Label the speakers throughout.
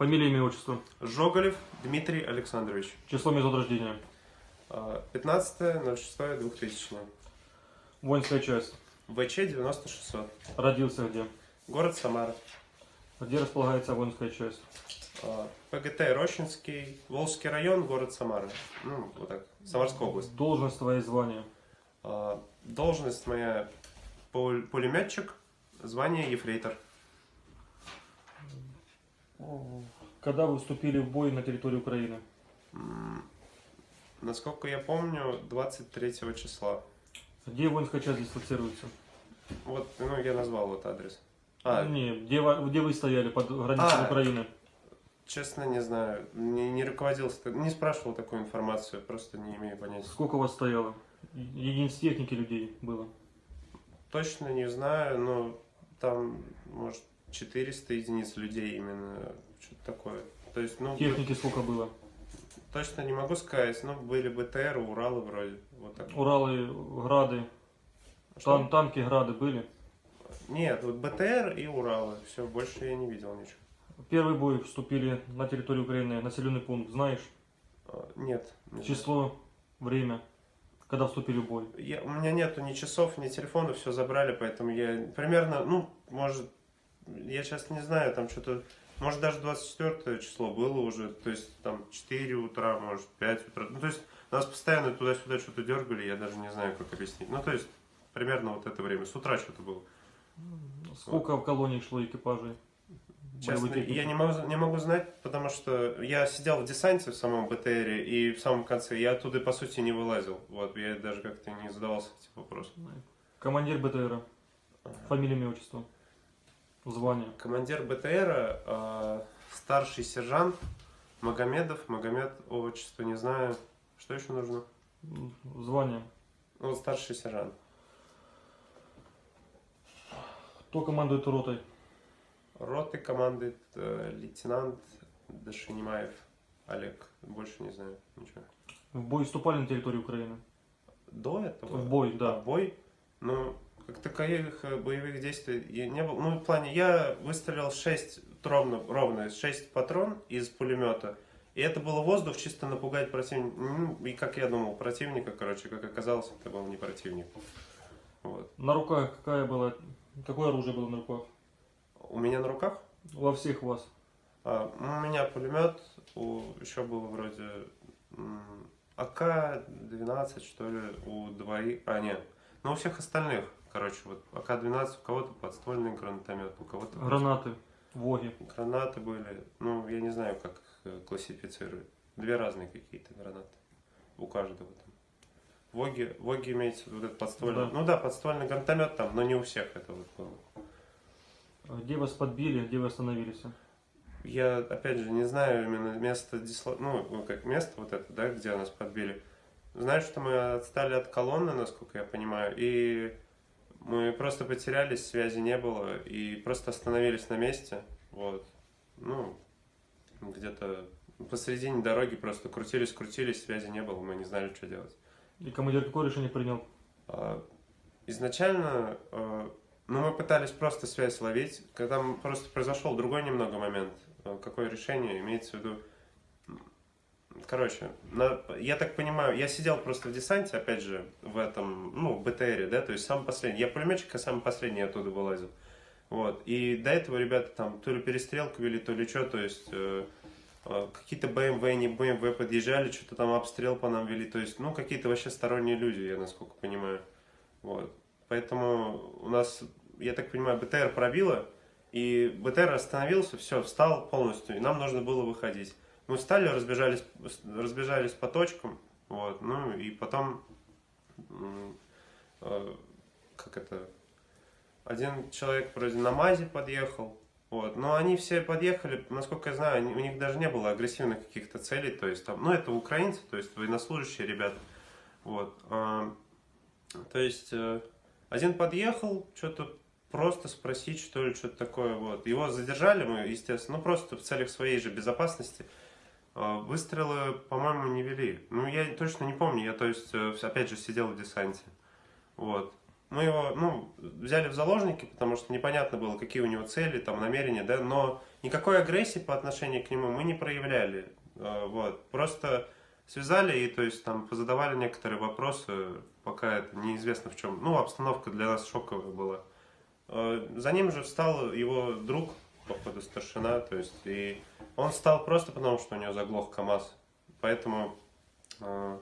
Speaker 1: Фамилия, имя, отчество.
Speaker 2: Жоголев Дмитрий Александрович.
Speaker 1: Число месяц рождения.
Speaker 2: А, 15.06.2000.
Speaker 1: Воинская часть.
Speaker 2: ВЧ 9600.
Speaker 1: Родился где?
Speaker 2: Город Самара.
Speaker 1: Где располагается воинская часть?
Speaker 2: А, ПГТ Рощинский, Волжский район, город Самара. Ну, вот так, Самарская область.
Speaker 1: Должность твоя звание.
Speaker 2: А, Должность моя пулеметчик, звание ефрейтор.
Speaker 1: Когда вы вступили в бой на территории Украины?
Speaker 2: Насколько я помню, 23 числа.
Speaker 1: Где воинская часть дислоцируется?
Speaker 2: Вот, ну, я назвал вот адрес. А,
Speaker 1: Не, где, где вы стояли под границей
Speaker 2: А.
Speaker 1: Украины?
Speaker 2: честно, не знаю. Не, не руководился, не спрашивал такую информацию, просто не имею понятия.
Speaker 1: Сколько у вас стояло? Единиц техники людей было?
Speaker 2: Точно не знаю, но там, может, 400 единиц людей именно, что-то такое. То есть, ну,
Speaker 1: Техники сколько было?
Speaker 2: точно не могу сказать, но были БТР, Уралы вроде, вот так.
Speaker 1: Уралы, Грады,
Speaker 2: Что?
Speaker 1: тан- танки, Грады были?
Speaker 2: Нет, вот БТР и Уралы, все, больше я не видел ничего.
Speaker 1: Первый бой вступили на территорию Украины, населенный пункт, знаешь?
Speaker 2: А, Нет. не знаю.
Speaker 1: Число, время, когда вступили в бой.
Speaker 2: Я, у меня нету ни часов, ни телефона, все забрали, поэтому я примерно, ну, может, я сейчас не знаю, там что-то, может даже 24 число было уже, то есть там 4 утра, может 5 утра, ну то есть нас постоянно туда-сюда что-то дергали, я даже не знаю, как объяснить. Ну то есть примерно вот это время, с утра что-то было.
Speaker 1: Сколько в колонии шло экипажей?
Speaker 2: Честно, я не могу, не могу знать, потому что я сидел в десанте в самом БТРе, и в самом конце я оттуда, по сути, не вылазил. Вот, я даже как-то не задавался этим вопросом.
Speaker 1: Командир БТРа. Фамилия, имя, отчество. Звание.
Speaker 2: Командир БТРа, э, старший сержант Магомедов, Магомед, отчество не знаю. Что еще нужно?
Speaker 1: Звание.
Speaker 2: Ну, вот старший сержант.
Speaker 1: Кто командует ротой?
Speaker 2: Роты командует э, лейтенант Дашинимаев Олег. Больше не знаю ничего.
Speaker 1: В бой вступали на территорию Украины?
Speaker 2: До этого?
Speaker 1: В бой, да.
Speaker 2: бой? Ну, как таковых э, боевых действий не было. Ну, в плане, я выстрелил 6, ровно, ровно 6 патрон из пулемета. И это было воздух, чисто напугать противника. Ну, И как я думал, противника, короче, как оказалось, это был не противник. Вот.
Speaker 1: На руках какая была? Какое оружие было на руках?
Speaker 2: У меня на руках
Speaker 1: Во всех вас.
Speaker 2: а, у меня пулемет, у, еще было вроде м, АК-12, что ли, у двоих, а нет, ну у всех остальных, короче, вот АК-12, у кого-то подствольный гранатомет, у кого-то
Speaker 1: Гранаты, воги.
Speaker 2: гранаты были, ну я не знаю, как их э, классифицировать, две разные какие-то гранаты, у каждого там. Воги, Воги имеется вот этот подствольный,
Speaker 1: Да.
Speaker 2: ну да, подствольный гранатомет там, но не у всех это вот было.
Speaker 1: Где вас подбили, где вы остановились?
Speaker 2: Я, опять же, не знаю именно место дисло... ну, ну, как место вот это, да, где нас подбили. Знаю, что мы отстали от колонны, насколько я понимаю, и мы просто потерялись, связи не было, и просто остановились на месте, вот. Ну, где-то посередине дороги просто крутились, крутились, связи не было, мы не знали, что делать.
Speaker 1: И командир какое решение принял?
Speaker 2: А, Изначально, э, ну, мы пытались просто связь ловить, когда просто произошел другой немного момент. Э, Какое решение имеется в виду? Короче, на- я так понимаю, я сидел просто в десанте, опять же, в этом, ну, БТРе, да, то есть самый последний. Я пулеметчик, а самый последний оттуда вылазил. Вот. И до этого ребята там то ли перестрелку вели, то ли что, то есть э, э, какие-то БМВ, не БМВ подъезжали, что-то там обстрел по нам вели, то есть, ну, какие-то вообще сторонние люди, я насколько понимаю. Вот. Поэтому у нас, я так понимаю, БТР пробило, и БТР остановился, все, встал полностью, и нам нужно было выходить. Мы встали, разбежались, разбежались по точкам, вот, ну, и потом, э, как это, один человек вроде на МАЗе подъехал, вот, но они все подъехали, насколько я знаю, они- у них даже не было агрессивных каких-то целей, то есть там, ну, это украинцы, то есть военнослужащие ребята, вот, а, то есть э, один подъехал, что-то просто спросить, что ли, что-то такое, вот, его задержали мы, естественно, ну, просто в целях своей же безопасности, Выстрелы, по-моему, не вели. Ну, я точно не помню. Я, то есть, э, опять же, сидел в десанте. Вот. Мы его, ну, взяли в заложники, потому что непонятно было, какие у него цели, там, намерения, да, но никакой агрессии по отношению к нему мы не проявляли. Э, Вот. Просто связали и, то есть, там, позадавали некоторые вопросы, пока это неизвестно в чем. Ну, обстановка для нас шоковая была. Э, За ним же встал его друг, походу, старшина, то есть, и он встал просто потому, что у него заглох КАМАЗ. Поэтому, э,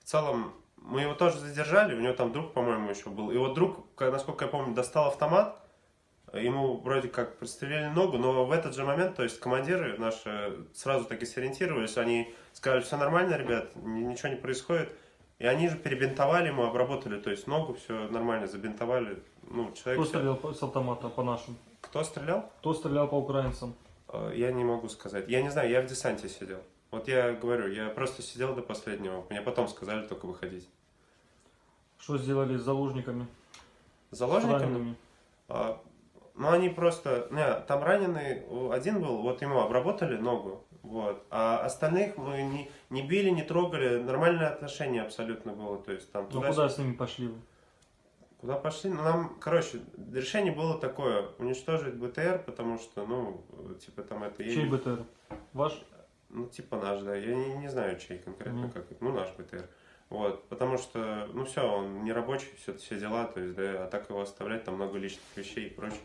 Speaker 2: в целом, мы его тоже задержали, у него там друг, по-моему, еще был. И вот друг, насколько я помню, достал автомат, ему вроде как прострелили ногу, но в этот же момент, то есть командиры наши сразу таки сориентировались, они сказали, все нормально, ребят, ни- ничего не происходит. И они же перебинтовали ему, обработали, то есть ногу все нормально забинтовали. Ну, человек
Speaker 1: Кто стрелял с автомата по нашим?
Speaker 2: Кто стрелял?
Speaker 1: Кто стрелял по украинцам?
Speaker 2: Э, Я не могу сказать. Я не знаю, я в десанте сидел. Вот я говорю, я просто сидел до последнего. Мне потом сказали только выходить.
Speaker 1: Что сделали с заложниками?
Speaker 2: С заложниками? А, ну, они просто... Не, там раненый один был, вот ему обработали ногу, вот. А остальных мы не, не били, не трогали, нормальное отношение абсолютно было. То есть там
Speaker 1: Ну
Speaker 2: туда
Speaker 1: куда с ними пошли вы?
Speaker 2: Куда пошли? Ну, нам, короче, решение было такое, уничтожить БТР, потому что, ну, типа там это...
Speaker 1: Чей БТР? Ваш?
Speaker 2: Ну, типа наш, да. Я не, не знаю, чей конкретно,
Speaker 1: Мгм.
Speaker 2: как это. Ну, наш БТР. Вот, потому что, ну все, он не рабочий, все, все дела, то есть, да, а так его оставлять, там много личных вещей и прочее.